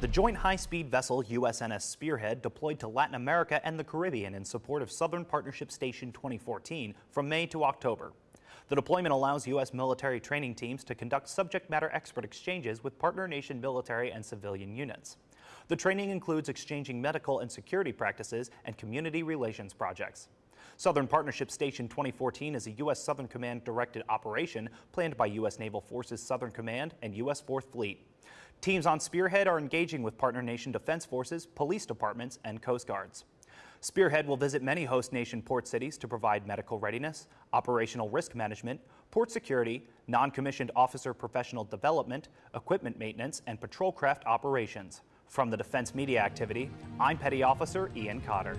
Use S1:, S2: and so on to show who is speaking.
S1: The joint high-speed vessel USNS Spearhead deployed to Latin America and the Caribbean in support of Southern Partnership Station 2014 from May to October. The deployment allows U.S. military training teams to conduct subject matter expert exchanges with partner nation military and civilian units. The training includes exchanging medical and security practices and community relations projects. Southern Partnership Station 2014 is a U.S. Southern Command directed operation planned by U.S. Naval Forces Southern Command and U.S. 4th Fleet. Teams on Spearhead are engaging with partner nation defense forces, police departments, and coast guards. Spearhead will visit many host nation port cities to provide medical readiness, operational risk management, port security, non-commissioned officer professional development, equipment maintenance, and patrol craft operations. From the Defense Media Activity, I'm Petty Officer Ian Cotter.